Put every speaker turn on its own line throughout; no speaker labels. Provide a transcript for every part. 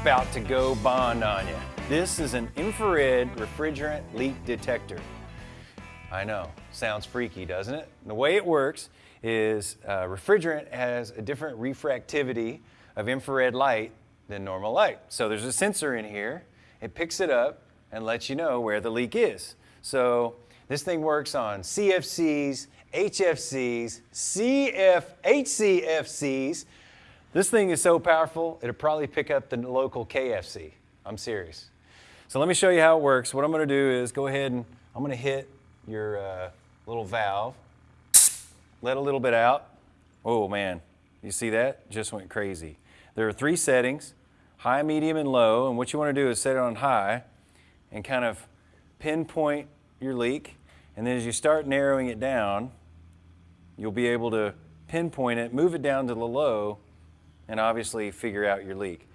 about to go bond on you. This is an infrared refrigerant leak detector. I know, sounds freaky, doesn't it? The way it works is uh, refrigerant has a different refractivity of infrared light than normal light. So there's a sensor in here, it picks it up and lets you know where the leak is. So this thing works on CFCs, HFCs, CF, HCFCs. This thing is so powerful, it'll probably pick up the local KFC. I'm serious. So let me show you how it works. What I'm gonna do is go ahead and I'm gonna hit your uh, little valve, let a little bit out. Oh man, you see that? Just went crazy. There are three settings, high, medium, and low. And what you wanna do is set it on high and kind of pinpoint your leak. And then as you start narrowing it down, you'll be able to pinpoint it, move it down to the low, and obviously figure out your leak.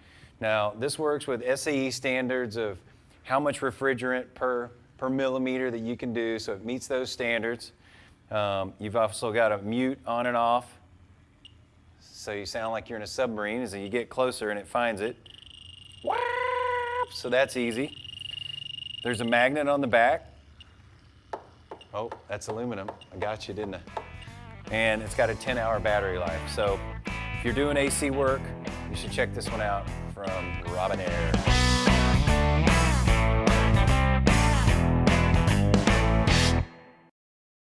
Now, this works with SAE standards of how much refrigerant per, per millimeter that you can do, so it meets those standards. Um, you've also got a mute on and off, so you sound like you're in a submarine as you get closer and it finds it. So that's easy. There's a magnet on the back. Oh, that's aluminum. I got you, didn't I? And it's got a 10 hour battery life. So if you're doing AC work, you should check this one out from Robinair.